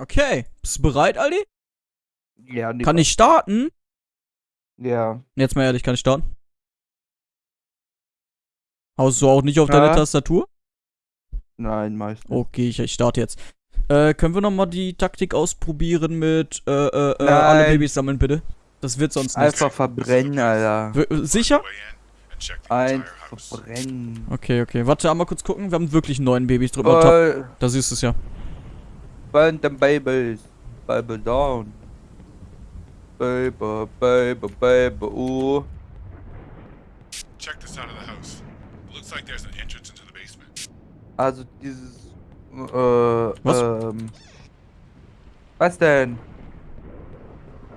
Okay. Bist du bereit, Aldi? Ja, nee, Kann ich starten? Ja. Jetzt mal ehrlich, kann ich starten? Haust du auch nicht auf Ja. deine Tastatur? Nein, meistens. Okay, ich, ich starte jetzt. Äh, können wir nochmal die Taktik ausprobieren mit, äh, äh, äh, alle Nein. Babys sammeln, bitte? Das wird sonst nichts. Einfach verbrennen, Alter. W- Sicher? Einfach verbrennen. Okay, okay. Warte, einmal kurz gucken. Wir haben wirklich neun Babys. Tab. Burn, Da siehst du es ja. Burn them babies. Baby down. Baby, baby, baby, uh. Check this side of the house. Looks like there's an entrance into the basement. Also dieses, äh, Was? ähm. Was denn?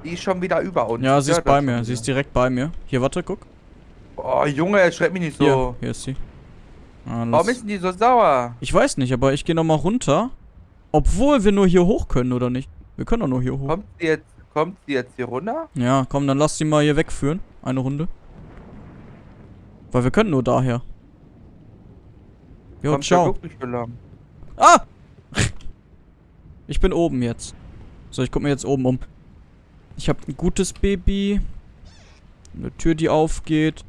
Die ist schon wieder über uns. Ja, sie ist bei mir. Sie ist direkt bei mir. Hier, warte, guck. Oh, Junge, erschreck mich nicht so. Hier, hier ist sie. Ah, Warum ist denn die so sauer? Ich weiß nicht, aber ich gehe nochmal runter. Obwohl wir nur hier hoch können, oder nicht? Wir können doch nur hier hoch. Kommt sie jetzt, kommt sie jetzt hier runter? Ja, komm, dann lass sie mal hier wegführen. Eine Runde. Weil wir können nur daher. Jo, kommt ciao. wirklich lang. Ah! Ich bin oben jetzt. So, ich guck mir jetzt oben um. Ich habe ein gutes Baby. Eine Tür, die aufgeht.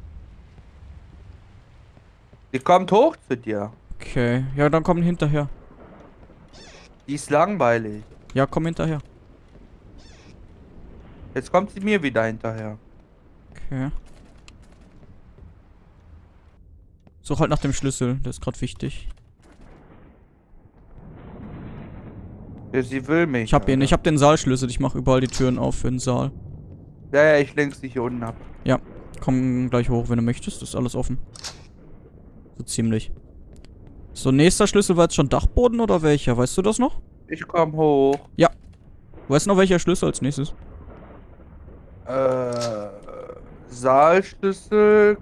Die kommt hoch zu dir. Okay. Ja, dann komm hinterher. Die ist langweilig. Ja, komm hinterher. Jetzt kommt sie mir wieder hinterher. Okay. Such halt nach dem Schlüssel. Der ist gerade wichtig. Ja, sie will mich. Ich hab ihn. Ich hab den Saalschlüssel. Ich mach überall die Türen auf für den Saal. Ja, ja, ich lenk sie hier unten ab. Komm gleich hoch, wenn du möchtest. ist alles offen. So ziemlich. So, nächster Schlüssel war jetzt schon Dachboden oder welcher? Weißt du das noch? Ich komm hoch. Weißt du noch, welcher Schlüssel als nächstes? Äh, Saalschlüssel.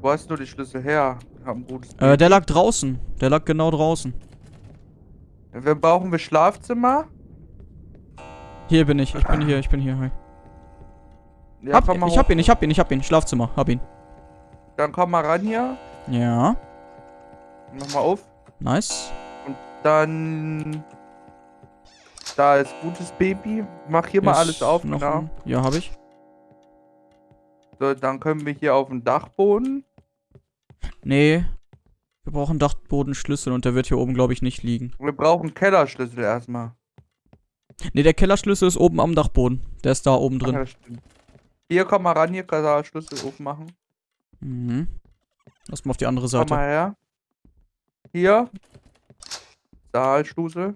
Wo hast du die Schlüssel her? Äh, der lag draußen. Der lag genau draußen. Wir brauchen wir Schlafzimmer. Hier bin ich. Ich bin hier. Ich bin hier. Hi. Ja, Hab, komm mal ich hab hoch. ihn. Ich hab ihn. Ich hab ihn. Schlafzimmer. Hab ihn. Dann komm mal ran hier. Ja. Mach mal auf. Nice. Dann. Da ist gutes Baby. Mach hier mal Ist alles auf, noch genau. ein- Ja, hab ich. So, dann können wir hier auf den Dachboden. Nee. Wir brauchen Dachbodenschlüssel und der wird hier oben, glaube ich, nicht liegen. Wir brauchen Kellerschlüssel erstmal. Nee, der Kellerschlüssel ist oben am Dachboden. Der ist da oben drin. ja, stimmt. Hier, komm mal ran, hier kann er Schlüssel aufmachen. Mhm. Lass mal auf die andere Komm Seite. mal her. Hier. Saalschlüssel.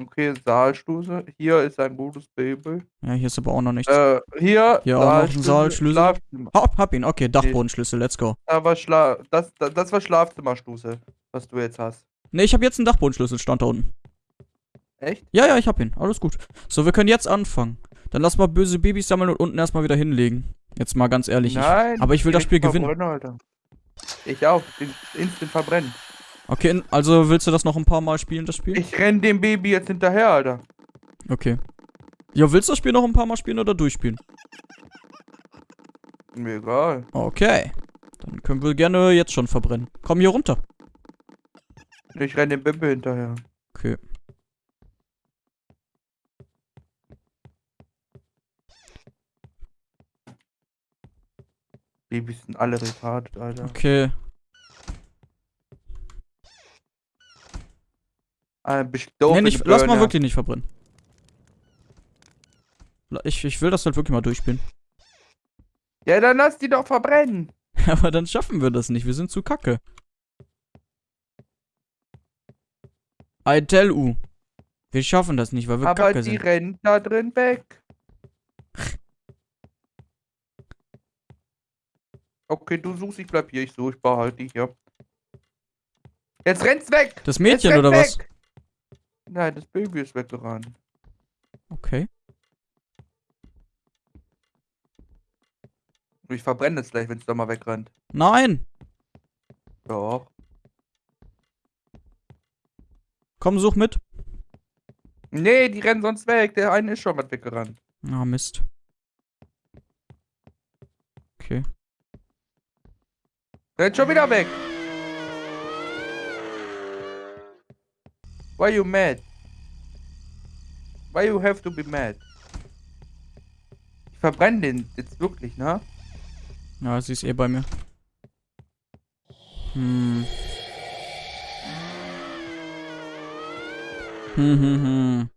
Okay, Saalschlüssel. Hier ist ein gutes Baby. Ja, hier ist aber auch noch nichts. Äh, hier. Hier auch noch ein Saalschlüssel. Schlafzimmer. Hab, hab ihn. Okay, Dachbodenschlüssel. Let's go. Da war Schla das, das, das war Schlafzimmerschlüssel, was du jetzt hast. Nee, ich hab jetzt einen Dachbodenschlüssel. Stand da unten. Echt? Ja, ja, ich hab ihn. Alles gut. So, wir können jetzt anfangen. Dann lass mal böse Babys sammeln und unten erstmal wieder hinlegen. Jetzt mal ganz ehrlich. Nein. Ich, aber ich will das Spiel gewinnen. Alter. Ich auch. In- Instant verbrennen. Okay, also willst du das noch ein paar Mal spielen, das Spiel? Ich renn dem Baby jetzt hinterher, Alter. Okay. Ja, willst du das Spiel noch ein paar Mal spielen oder durchspielen? Mir egal. Okay. Dann können wir gerne jetzt schon verbrennen. Komm hier runter. Ich renn dem Baby hinterher. Okay. Babys sind alle retardet, Alter. Okay. Ah, bist doof nee, nicht, die lass mal wirklich nicht verbrennen. Ich, ich will das halt wirklich mal durchspielen. Ja, dann lass die doch verbrennen. Aber dann schaffen wir das nicht. Wir sind zu kacke. I tell you. Wir schaffen das nicht, weil wir Aber kacke die sind. rennen da drin weg. Okay, du suchst, ich bleib hier. Ich suche, ich behalte dich hier. Jetzt renn's weg! Das Mädchen oder was? weg! Nein, das Baby ist weggerannt. Okay. Ich verbrenne es gleich, wenn es da mal wegrennt. Nein! Doch. Komm, such mit. Nee, die rennen sonst weg. Der eine ist schon was weggerannt. Ah, Mist. Okay. Rennt schon wieder weg. Why you mad? Why you have to be mad? Ich verbrenne den jetzt wirklich, ne? Ja, sie ist eh bei mir. Hm. Hm, hm, hm.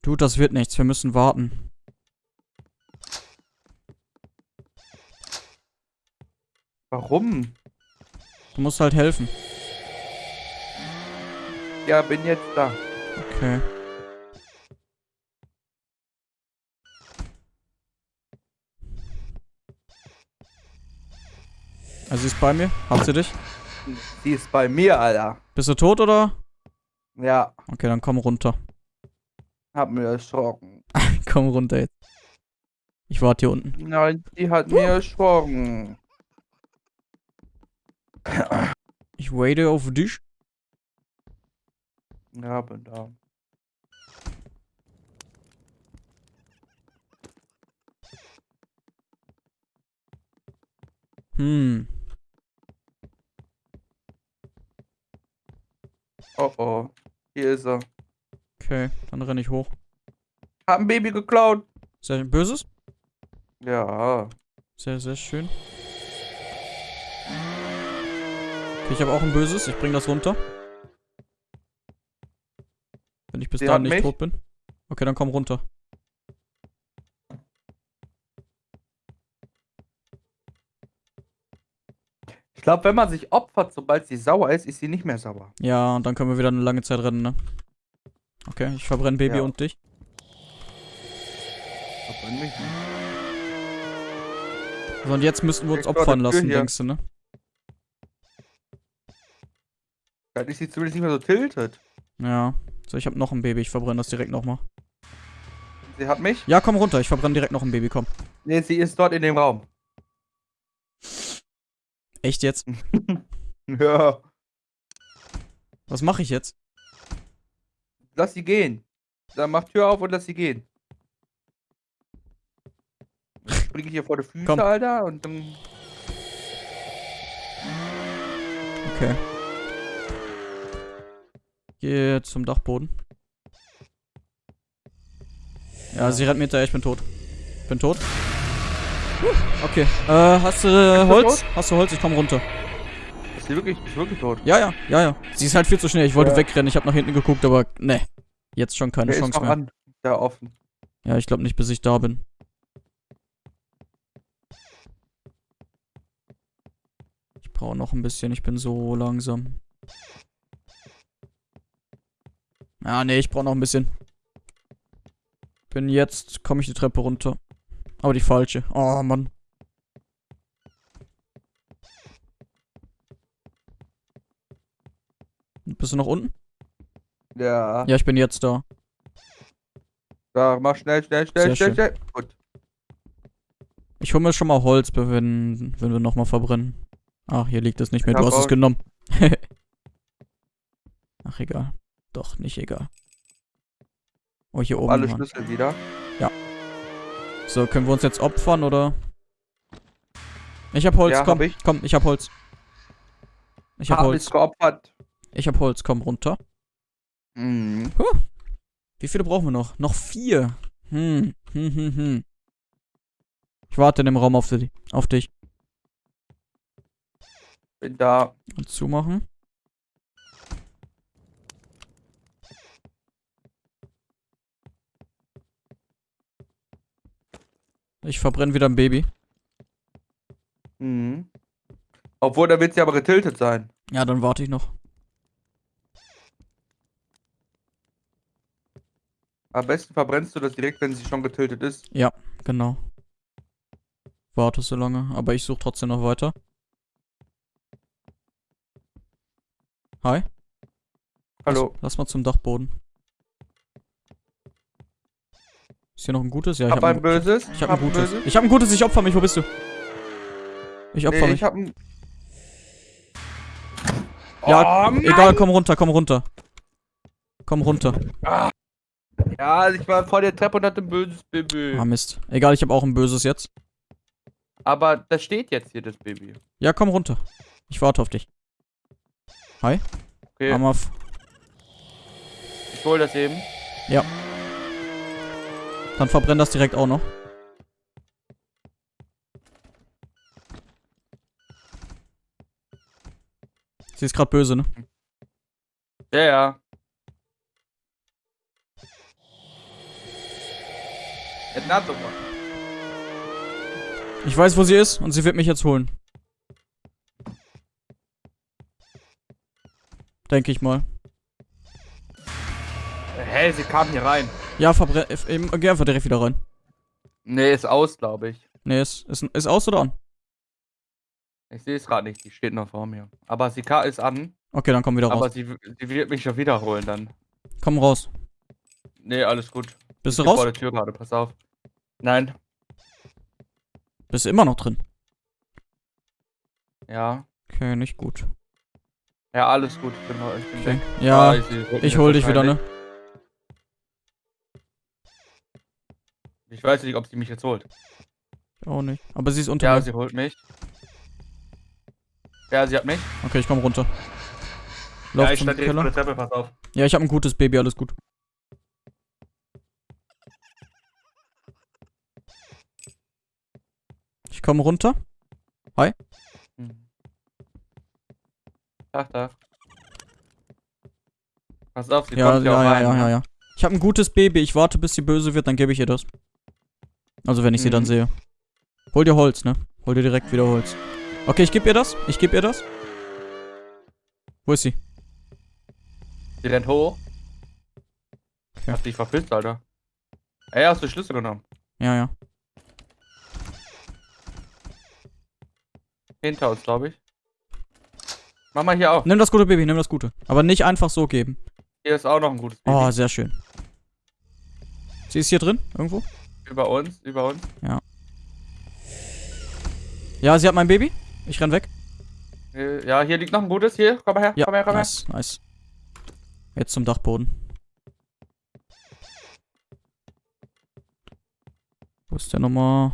Du, das wird nichts. Wir müssen warten. Warum? Du musst halt helfen. Ja, bin jetzt da. Okay. Also sie ist bei mir. Hat sie dich? Die ist bei mir, Alter. Bist du tot oder? Ja, Okay, dann komm runter. hab mir erschrocken. komm runter jetzt. Ich warte hier unten. Nein, die hat mir erschrocken. Ich warte auf dich. Ja, bin da. Hm. Oh oh. Hier ist er. Okay, dann renne ich hoch. Hab ein Baby geklaut. Sehr böses? Ja. Sehr, sehr schön. Ich habe auch ein böses. Ich bring das runter. Wenn ich bis Sie dahin nicht mich. tot bin. Okay, dann komm runter. Ich glaube, wenn man sich opfert, sobald sie sauer ist, ist sie nicht mehr sauer. Ja, und dann können wir wieder eine lange Zeit rennen, ne? Okay, ich verbrenne Baby Ja. und dich. Verbrenn mich nicht. So, und jetzt müssten wir uns opfern lassen, hier. denkst du, ne? Dann ist sie zumindest nicht mehr so tiltet. Ja. So, ich habe noch ein Baby. Ich verbrenne das direkt nochmal. Sie hat mich. Ja, komm runter. Ich verbrenne direkt noch ein Baby, komm. Nee, sie ist dort in dem Raum. Echt jetzt? Ja. Was mache ich jetzt? Lass sie gehen. Dann mach Tür auf und lass sie gehen. Springe ich hier vor die Füße, Komm. Alter, und dann. Okay. Geh zum Dachboden. Ja, sie rennt mir hinterher, ich bin tot. Bin tot. Okay. Äh, hast du du Holz? Hast du Holz? Ich komm runter. Ist sie wirklich, ist wirklich tot? Ja, ja, ja, ja. Sie ist halt viel zu schnell. Ich wollte Ja. wegrennen. Ich habe nach hinten geguckt, aber ne. Jetzt schon keine Der ist Chance mehr. an. Da offen. Ja, ich glaube nicht, bis ich da bin. Ich brauche noch ein bisschen. Ich bin so langsam. Ja, nee, ich brauche noch ein bisschen. Bin jetzt, komme ich die Treppe runter. Aber die falsche. Oh, Mann. Bist du noch unten? Ja. Ja, ich bin jetzt da. Da, mach schnell, schnell, schnell, Sehr schnell, schön. schnell. Gut. Ich hole mir schon mal Holz, wenn, wenn wir nochmal verbrennen. Ach, hier liegt es nicht mehr. Ich Du hast es genommen. Ach, egal. Doch, nicht egal. Oh, hier oben. Alle Mann. Schlüssel wieder. So, können wir uns jetzt opfern, oder? Ich hab Holz, Ja, komm. hab ich. Komm, ich hab Holz. Ich hab Hab Holz. mich geopfert. Ich hab Holz, komm runter. Mhm. Wie viele brauchen wir noch? Noch vier. Hm, hm, hm, hm. Ich warte in dem Raum auf, die, auf dich. Bin da. Und zumachen. Ich verbrenne wieder ein Baby. Mhm. Obwohl, da wird sie aber getiltet sein. Ja, dann warte ich noch. Am besten verbrennst du das direkt, wenn sie schon getiltet ist. Genau. Warte so lange, aber ich suche trotzdem noch weiter. Hi. Hallo. Lass, lass mal zum Dachboden. Ist hier noch ein gutes? Ja, ich hab habe ein ein, böses. ich hab ein gutes. böses. Ich habe ein gutes, ich opfer mich. Wo bist du? Ich opfer Nee, mich. ich hab ein. Ja, oh! Egal, komm runter, komm runter. Komm runter. Ja, ich war vor der Treppe und hatte ein böses Baby. Ah, Mist. Egal, ich habe auch ein böses jetzt. Aber da steht jetzt hier das Baby. Ja, komm runter. Ich warte auf dich. Hi. Okay, Hammer. f- ich hol das eben. Dann verbrenn das direkt auch noch. Sie ist gerade böse, ne? Ja, ja. Another one. Ich weiß, wo sie ist und sie wird mich jetzt holen. Denke ich mal. Hä, sie kam hier rein. Ja, eben, Geh einfach direkt wieder rein. Nee, ist aus, glaube ich. Nee, ist, ist, ist aus oder an? Ich sehe es gerade nicht, die steht noch vor mir. Aber sie ist an, Okay, dann komm wieder aber raus. sie, sie wird mich schon wiederholen dann. Komm raus. Nee, alles gut. Bist Ich du raus? vor der Tür gerade, pass auf. Nein. Bist du immer noch drin? Ja. Okay, nicht gut. Ja, alles gut. Ich bin, ich bin Okay. weg. Ja, Ah, mich ich hol dich wieder, ne? Ich weiß nicht, ob sie mich jetzt holt. Auch nicht. Aber sie ist unter Ja, mir. sie holt mich. Ja, sie hat mich. Okay, ich komm runter. Lauf ja, ich zum stand direkt vor Keller. der Treppe, pass auf. Ja, ich habe ein gutes Baby, alles gut. Ich komme runter. Hm. Ach, da. Pass auf, sie Ja, kommt ja, ja auch ja, rein. ja, ja, ja. Ich habe ein gutes Baby. Ich warte, bis sie böse wird, dann gebe ich ihr das. Also, wenn ich sie dann Mhm. sehe. Hol dir Holz, ne? Hol dir direkt wieder Holz. Okay, ich gebe ihr das. Ich gebe ihr das. Wo ist sie? Sie rennt hoch. Okay. Hast dich verpisst, Alter. Ey, hast du Schlüssel genommen? Ja, ja. Hinter uns, glaube ich. Mach mal hier auch. Nimm das gute Baby, nimm das gute. Aber nicht einfach so geben. Hier ist auch noch ein gutes Baby. Oh, sehr schön. Sie ist hier drin? Irgendwo? Über uns, über uns. Ja, sie hat mein Baby. Ich renn weg. Äh, Ja, hier liegt noch ein gutes. Hier, komm mal her, Ja, komm her, komm nice, nice. Jetzt zum Dachboden. Wo ist der nochmal?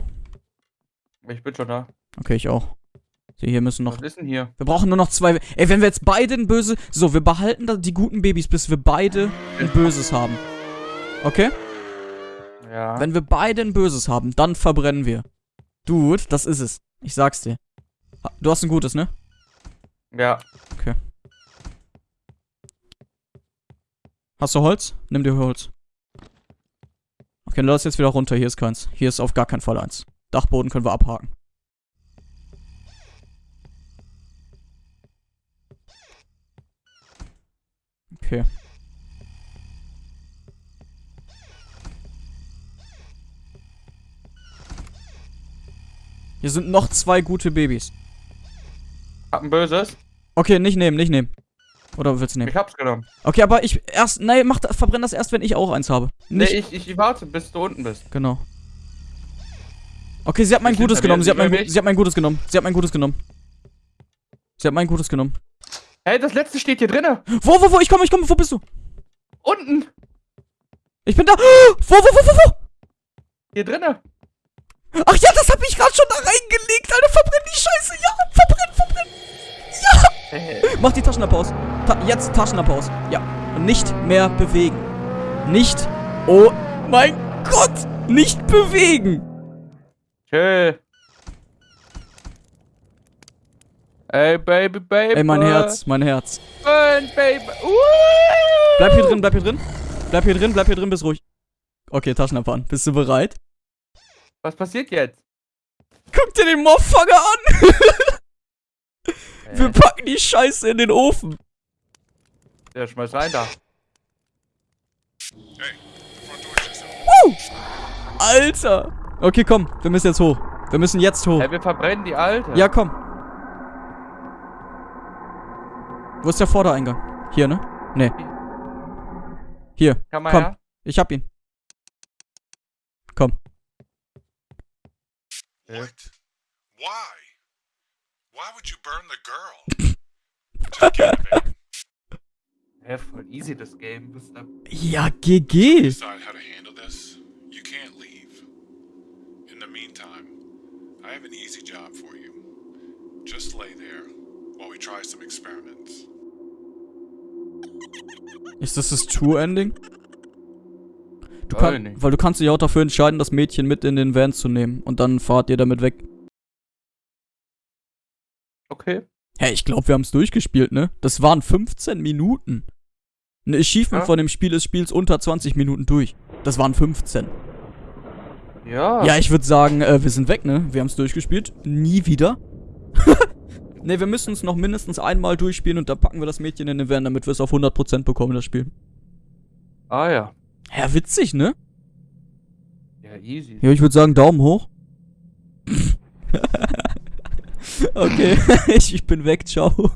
her. Ich bin schon da. Okay, ich auch. Die hier müssen noch. Was ist denn hier? Wir brauchen nur noch zwei. Ey, wenn wir jetzt beide ein böse. So, wir behalten da die guten Babys, bis wir beide ein böses haben. Okay? Ja. Wenn wir beide ein böses haben, dann verbrennen wir. Dude, das ist es. Ich sag's dir. Du hast ein gutes, ne? Ja. Hast du Holz? Nimm dir Holz. Okay, dann lass jetzt wieder runter. Hier ist keins. Hier ist auf gar keinen Fall eins. Dachboden können wir abhaken. Okay. Hier sind noch zwei gute Babys. Hab ein böses. Okay, nicht nehmen, nicht nehmen. Oder willst du nehmen? Ich hab's genommen. Okay, aber ich erst. Nein, mach, verbrenn das erst, wenn ich auch eins habe. Nicht. Nee, ich, ich, warte, bis du unten bist. Genau. Okay, sie hat mein Ich Gutes genommen. Sie hat mein, sie hat mein Gutes genommen. Sie hat mein Gutes genommen. Sie hat mein Gutes genommen. Hey, das letzte steht hier drinnen. Wo, wo, wo? Ich komme, ich komme. Wo bist du? Unten. Ich bin da. Wo, wo, wo, wo, wo? Hier drinnen. Ach ja, das habe ich gerade schon da reingelegt. Alter, verbrenn die Scheiße. Ja, verbrenn, verbrenn. Hey. Mach die Taschenlampe aus. Ta jetzt Taschenlampe aus. Ja. Und nicht mehr bewegen. Nicht. Oh mein Gott. Nicht bewegen. Chill. Ey, Baby, Baby. Ey, mein Herz, mein Herz. Burn, Baby. Uh! Bleib hier drin, bleib hier drin. Bleib hier drin, bleib hier drin, bist ruhig. Okay, Taschenlampe an. Bist du bereit? Was passiert jetzt? Guck dir den Motherfucker an. Wir Äh, packen die Scheiße in den Ofen. der schmeißt rein da. Hey, opened. Alter. Okay, komm. Wir müssen jetzt hoch. Wir müssen jetzt hoch. Ey, wir verbrennen die alte. Ja, komm. Wo ist der Vordereingang? Hier, ne? Ne. Hier. Kann man komm. her? Ich hab ihn. What? Eh? Why? Why would you burn the girl? Just kidding, baby. Hä, voll easy das Game. Was ist da? Ja, GG. Decide how to handle this. You can't leave. In the meantime, I have an easy job for you. Just lay there while we try some experiments. Ist das das True Ending? Du kann, weil du kannst dich auch dafür entscheiden, das Mädchen mit in den Van zu nehmen. Und dann fahrt ihr damit weg. Okay. Hä, ich glaube, wir haben es durchgespielt, ne? Das waren 15 Minuten. Ein Achievement Ja. von dem Spiel ist Spiels unter 20 Minuten durch. Das waren 15. Ja. Ja, ich würde sagen, äh, wir sind weg, ne? Wir haben es durchgespielt. Nie wieder. ne, wir müssen es noch mindestens einmal durchspielen und dann packen wir das Mädchen in den Van, damit wir es auf 100% bekommen, das Spiel. Ah ja. Ja, witzig, ne? Ja, easy. Ja, ich würde sagen, Daumen hoch. okay, ich, ich bin weg, ciao.